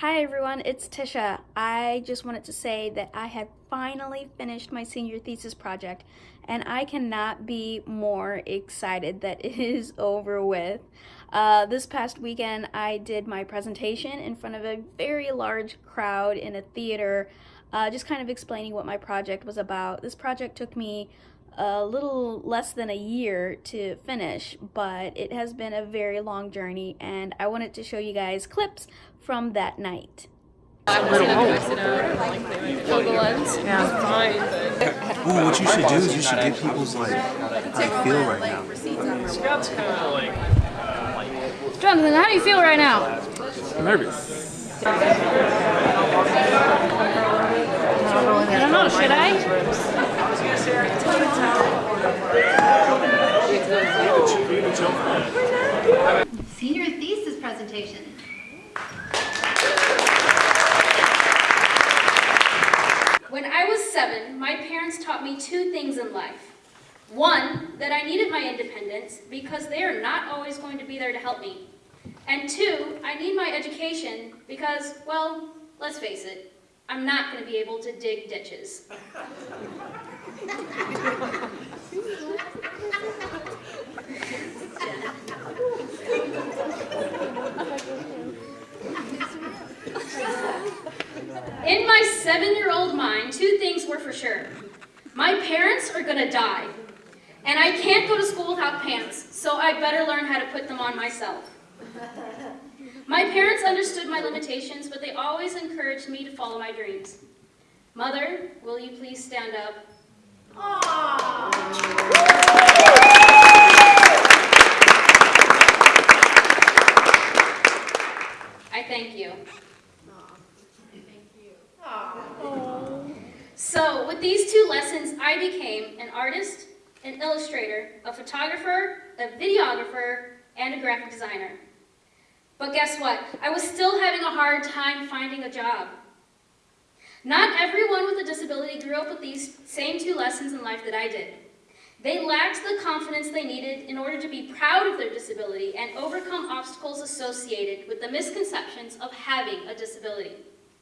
Hi everyone, it's Tisha. I just wanted to say that I have finally finished my senior thesis project and I cannot be more excited that it is over with. Uh, this past weekend I did my presentation in front of a very large crowd in a theater uh, just kind of explaining what my project was about. This project took me a little less than a year to finish, but it has been a very long journey and I wanted to show you guys clips from that night. Ooh, what you should do is you should get people's like how they feel right now. Jonathan, how do you feel right now? Nervous. I don't know, should I? Senior thesis presentation. When I was seven, my parents taught me two things in life. One, that I needed my independence because they are not always going to be there to help me. And two, I need my education because, well, let's face it, I'm not going to be able to dig ditches. In my seven-year-old mind, two things were for sure. My parents are gonna die, and I can't go to school without pants, so I better learn how to put them on myself. My parents understood my limitations, but they always encouraged me to follow my dreams. Mother, will you please stand up? I thank you. So with these two lessons, I became an artist, an illustrator, a photographer, a videographer, and a graphic designer. But guess what? I was still having a hard time finding a job. Not everyone with a disability grew up with these same two lessons in life that I did. They lacked the confidence they needed in order to be proud of their disability and overcome obstacles associated with the misconceptions of having a disability.